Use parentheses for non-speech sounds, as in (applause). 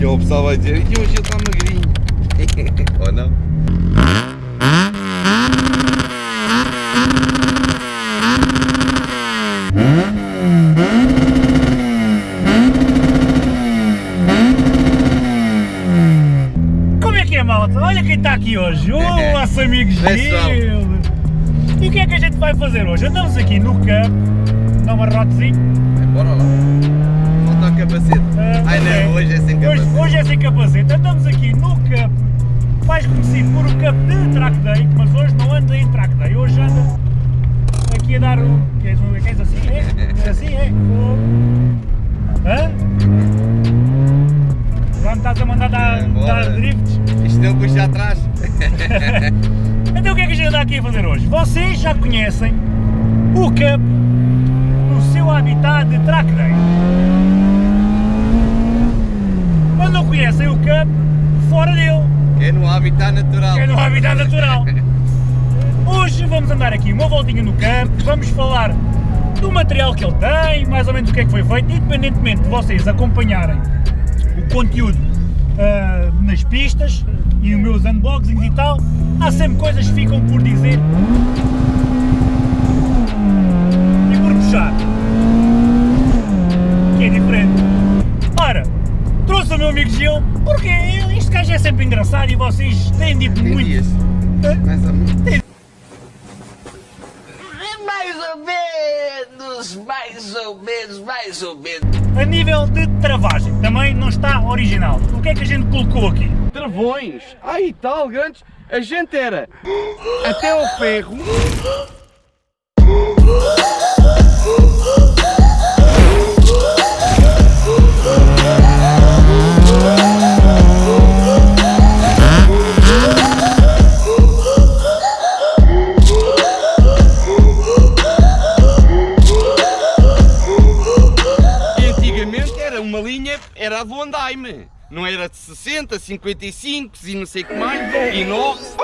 E o pessoal vai dizer, e hoje ele está magrinho. Ou não? Como é que é, malta? Olha quem está aqui hoje, (laughs) o nosso amigo. Gil. E o que é que a gente vai fazer hoje? Andamos aqui no campo, dá uma rotezinho. Bora lá. Capacete. Andamos aqui no campo, mais conhecido por o campo de track day, mas hoje não anda em track day, hoje anda aqui a dar o... Queres, queres assim, é? É assim, é? Hã? Já me estás a mandar dar, Bora. dar drifts? Isto não puxa atrás. (laughs) Então o que é que a gente anda aqui a fazer hoje? Vocês já conhecem o Cup no seu habitat de track day. Mas Cup fora dele, É no habitat natural. que é no habitat natural. (laughs) Hoje vamos andar aqui uma voltinha no campo, vamos falar do material que ele tem, mais ou menos o que é que foi feito, independentemente de vocês acompanharem o conteúdo ah, nas pistas e os meus unboxings e tal, há sempre coisas que ficam por dizer e por puxar, que é diferente. Ora, trouxe o meu amigo Gil, porque ele- este gajo é sempre engraçado e vocês têm dito muito. Mais ou menos. Mais ou menos, mais ou menos, mais ou menos. A nível de travagem, também não está original. O que é que a gente colocou aqui? travões. Ai tal, grandes. A gente era até ao ferro. Uma linha, era a do andaime. Não era de 60, 55 e não sei que mais, inox.